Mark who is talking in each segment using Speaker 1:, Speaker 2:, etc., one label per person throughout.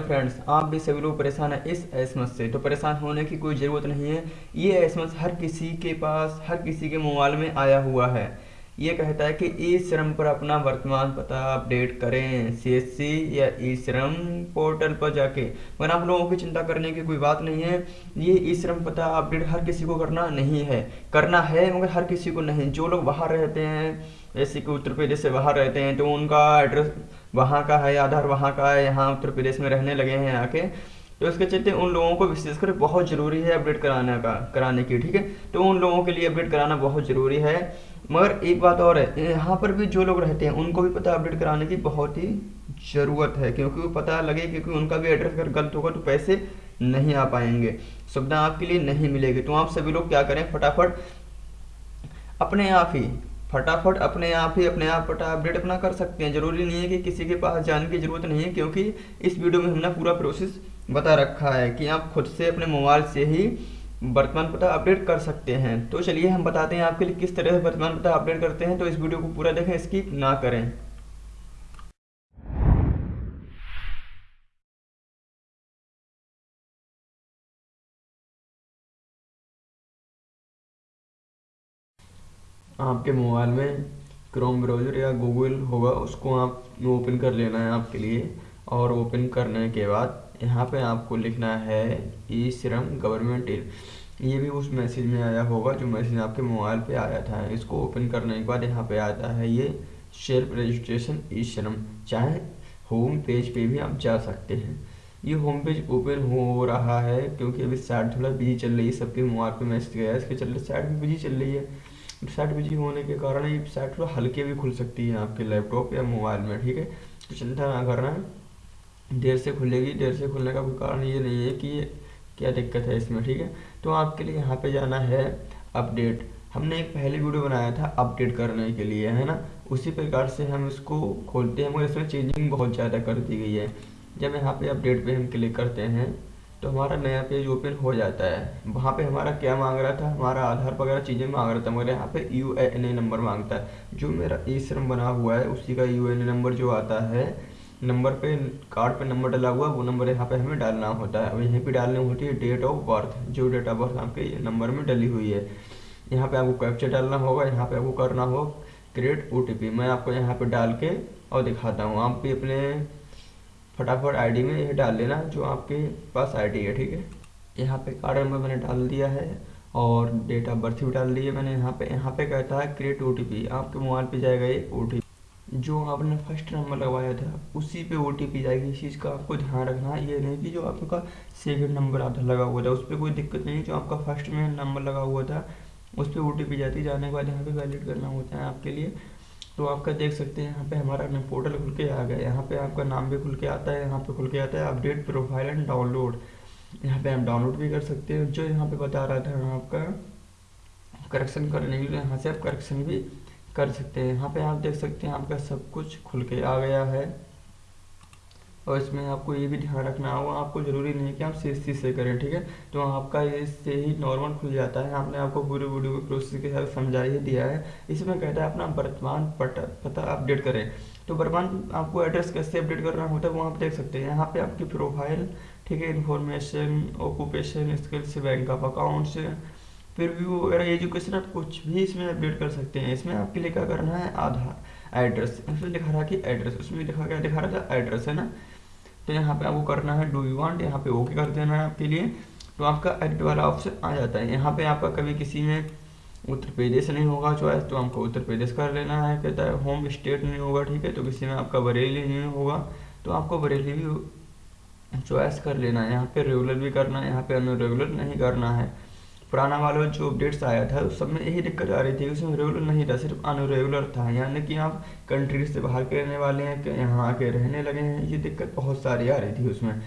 Speaker 1: Friends आप भी सभी लोग परेशान हैं इस एसमस से। तो परेशान होने की कोई ज़रूरत नहीं है। ये एसमस हर किसी के पास, हर किसी के मोबाइल में आया हुआ है। ये कहता है कि ई श्रम पर अपना वर्तमान पता अपडेट करें सीएससी या ई श्रम पोर्टल पर जाके। मगर आप लोगों की चिंता करने की कोई बात नहीं है। ये ई श्रम पता अपडेट हर किसी को करना नहीं है। करना है, मगर हर किसी को नहीं। जो लोग बाहर रहते हैं, जैसे कि उत्तर प्रदेश से बाहर रहते हैं तो उनका एड्रेस वहाँ का है, आधार वहाँ का है, यहाँ उत्तर प्रदेश में रहने लगे हैं आके। तो इसके चलते उन लोगों को विशेषकर बहुत ज़रूरी है अपडेट कराने का, कराने की, ठीक है? तो उन लोगों के लिए अपडेट कराना बहुत ज़रूरी है। मगर एक बात और है, यहाँ पर भी जो लोग रहते हैं, उनको भी पता अपडेट कराने की बहुत ही ज़रूरत है, क्योंकि वो पता लगे क्योंकि उनका भी एड्रेस अगर गलत होगा तो पैसे नहीं आ पाएँगे, सुविधा आपके लिए नहीं मिलेगी। तो आप सभी लोग क्या करें, फटाफट अपने आप ही, फटाफट अपने आप ही, अपने आप पटा अपडेट अपना कर सकते हैं। ज़रूरी नहीं है कि किसी के पास जाने की ज़रूरत नहीं है, क्योंकि इस वीडियो में हमने पूरा प्रोसेस बता रखा है कि आप खुद से अपने मोबाइल से ही वर्तमान पता अपडेट कर सकते हैं। तो चलिए हम बताते हैं आपके लिए किस तरह से वर्तमान पता अपडेट करते हैं। तो इस वीडियो को पूरा देखें स्किप ना करें। आपके मोबाइल में क्रोम ब्राउज़र या गूगल होगा, उसको आप ओपन कर लेना है आपके लिए। और ओपन करने के बाद यहाँ पे आपको लिखना है, ई श्रम गवर्नमेंट ये भी उस मैसेज में आया होगा, जो मैसेज आपके मोबाइल पे आया था। इसको ओपन करने के बाद यहाँ पे आता है ये सेल्फ रजिस्ट्रेशन ई श्रम चाहे होम पेज पे भी आप जा सकते हैं। ये होम पेज ओपन हो रहा है क्योंकि अभी साइड थोड़ा बिज़ी चल रही है, सबके मोबाइल पे मैसेज गया है। इसके चलते साइड भी बिज़ी चल रही है। साइट बिज़ी होने के कारण ये साइट थोड़ा हल्के भी खुल सकती है आपके लैपटॉप या मोबाइल में, ठीक है? तो चिंता ना करना है। देर से खुलेगी, देर से खुलने का कोई कारण ये नहीं है कि ये क्या दिक्कत है इसमें, ठीक है? तो आपके लिए यहाँ पे जाना है अपडेट। हमने एक पहले वीडियो बनाया था अपडेट करने के लिए, है ना? उसी प्रकार से हम इसको खोलते हैं, मगर इसमें चेंजिंग बहुत ज़्यादा कर दी गई है। जब यहाँ पे अपडेट पे हम क्लिक करते हैं तो हमारा नया पेज ओपन हो जाता है। वहाँ पे हमारा क्या मांग रहा था? हमारा आधार वगैरह चीज़ें मांग रहा था, मगर यहाँ पे यू एन ए नंबर माँगता है। जो मेरा ई श्रम बना हुआ है, उसी का यू एन ए नंबर जो आता है नंबर पे, कार्ड पे नंबर डला हुआ, वो नंबर यहाँ पे हमें डालना होता है। अब यहीं पे डालनी होती है डेट ऑफ़ बर्थ जो डेट ऑफ़ बर्थ आपके नंबर में डली हुई है। यहाँ पे आपको कैप्चर डालना होगा, यहाँ पे आपको करना हो क्रिएट ओ मैं आपको यहाँ पे डाल के और दिखाता हूँ। आप भी अपने फटाफट आईडी में यह डाल लेना, जो आपके पास आईडी है, ठीक है? यहाँ पे कार्ड नंबर मैंने डाल दिया है और डेट ऑफ़ बर्थ भी डाल दी है मैंने यहाँ पे। यहाँ पे कहता है क्रिएट ओटीपी आपके मोबाइल पे जाएगा ये ओटीपी जो आपने फ़र्स्ट नंबर लगवाया था, उसी पे ओटीपी जाएगी इस चीज़ का आपको ध्यान रखना। है ये नहीं कि जो आपका सेकंड नंबर आधा लगा हुआ था उस पर कोई दिक्कत नहीं जो आपका फ़र्स्ट में नंबर लगा हुआ था उस पर ओ जाती, जाने के बाद यहाँ पे वैलिड करना होता है आपके लिए। तो आपका देख सकते हैं, यहाँ पे हमारा पोर्टल खुल के आ गया। यहाँ पे आपका नाम भी खुल के आता है, यहाँ पे खुल के आता है अपडेट प्रोफ़ाइल एंड डाउनलोड यहाँ पे आप डाउनलोड भी कर सकते हैं। जो यहाँ पे बता रहा था आपका करेक्शन करने के लिए, यहाँ से आप करेक्शन भी कर सकते हैं। यहाँ पे आप देख सकते हैं आपका सब कुछ खुल के आ गया है। और इसमें आपको ये भी ध्यान रखना होगा, आपको ज़रूरी नहीं कि आप सी सी से करें, ठीक है? तो आपका इससे ही नॉर्मल खुल जाता है। आपने आपको पूरे वीडियो को प्रोसेस के साथ समझा ही दिया है। इसमें कहता है अपना वर्तमान पता अपडेट करें। तो वर्तमान आपको एड्रेस कैसे अपडेट करना होता है वो आप देख सकते हैं। यहाँ पे आपकी प्रोफ़ाइल ठीक है? Information occupation skills bank of account फिर भी वगैरह एजुकेशन आप कुछ भी इसमें अपडेट कर सकते हैं, इसमें आपके लिए क्या करना है? आधार एड्रेस इसमें लिखा रहा कि एड्रेस उसमें लिखा क्या दिखा रहा था एड्रेस है ना? तो यहाँ पे आपको करना है डू यू वांट यहाँ पे ओके कर देना है आपके लिए। तो आपका एडिट वाला ऑप्शन आ जाता है। यहाँ पे आपका कभी किसी में उत्तर प्रदेश नहीं होगा चॉइस तो आपको उत्तर प्रदेश कर लेना है। कहता है होम स्टेट नहीं होगा, ठीक है? तो किसी में आपका बरेली नहीं होगा तो आपको बरेली भी चॉइस कर लेना है। यहाँ पे रेगुलर भी करना है, यहाँ पे अनरेगुलर नहीं करना है। पुराना वाला जो अपडेट्स आया था, उस सब में यही दिक्कत आ रही थी उसमें रेगुलर नहीं था, सिर्फ़ अनरेगुलर था। यानी कि आप कंट्री से बाहर के रहने वाले हैं, कि यहाँ आके रहने लगे हैं, ये दिक्कत बहुत सारी आ रही थी उसमें।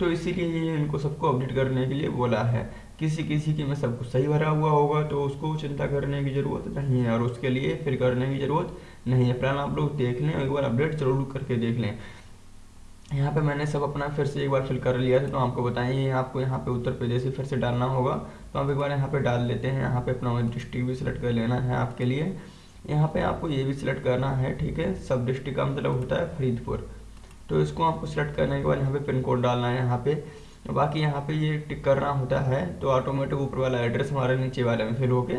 Speaker 1: तो इसीलिए ये इनको सबको अपडेट करने के लिए बोला है। किसी किसी की में सब कुछ सही भरा हुआ होगा तो उसको चिंता करने की ज़रूरत नहीं है, और उसके लिए फिर करने की ज़रूरत नहीं है। प्लान आप लोग देख लें, एक बार अपडेट ज़रूर करके देख लें। यहाँ पे मैंने सब अपना फिर से एक बार फिल कर लिया था तो आपको बताइए आपको यहाँ पे उत्तर प्रदेश ही फिर से डालना होगा। तो आप एक बार यहाँ पे डाल लेते हैं, यहाँ पे अपना डिस्ट्रिक्ट भी सिलेक्ट कर लेना है आपके लिए। यहाँ पे आपको ये भी सिलेक्ट करना है, ठीक है? सब डिस्ट्रिक्ट का मतलब होता है फरीदपुर। तो इसको आपको सिलेक्ट करने के बाद यहाँ पे पिन कोड डालना है यहाँ पे। बाकी यहाँ पे ये टिक करना होता है तो ऑटोमेटिक ऊपर वाला एड्रेस हमारे नीचे वाले में फिल होके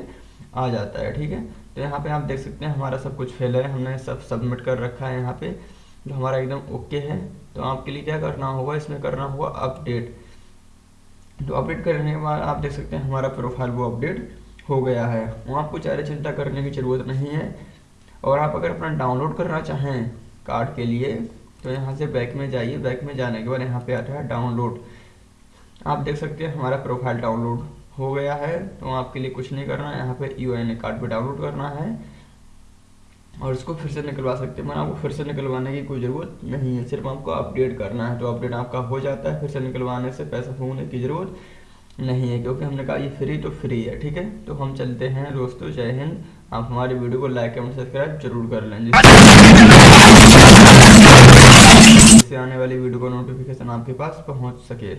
Speaker 1: आ जाता है, ठीक है? तो यहाँ पे आप देख सकते हैं हमारा सब कुछ फिल है, हमने सब सबमिट कर रखा है यहाँ पे। जो हमारा एकदम ओके है तो आपके लिए क्या करना होगा, इसमें करना होगा अपडेट। तो अपडेट करने के बाद आप देख सकते हैं हमारा प्रोफ़ाइल वो अपडेट हो गया है। वहाँ आपको ज़्यादा चिंता करने की ज़रूरत नहीं है। और आप अगर अपना डाउनलोड करना चाहें कार्ड के लिए तो यहाँ से बैक में जाइए। बैक में जाने के बाद यहाँ पे आता है डाउनलोड आप देख सकते हैं हमारा प्रोफ़ाइल डाउनलोड हो गया है तो आपके लिए कुछ नहीं करना है। यहाँ पे यू कार्ड पे डाउनलोड करना है। और इसको फिर से निकलवा सकते हैं। मैंने आपको फिर से निकलवाने की कोई ज़रूरत नहीं है। सिर्फ़ आपको अपडेट करना है तो अपडेट आपका हो जाता है। फिर से निकलवाने से पैसा होने की ज़रूरत नहीं है, क्योंकि हमने कहा ये फ्री तो फ्री है, ठीक है? तो हम चलते हैं दोस्तों, जय हिंद। आप हमारी वीडियो को लाइक एवं सब्सक्राइब ज़रूर कर लें। जिससे आने वाली वीडियो का नोटिफिकेशन आपके पास पहुँच सके।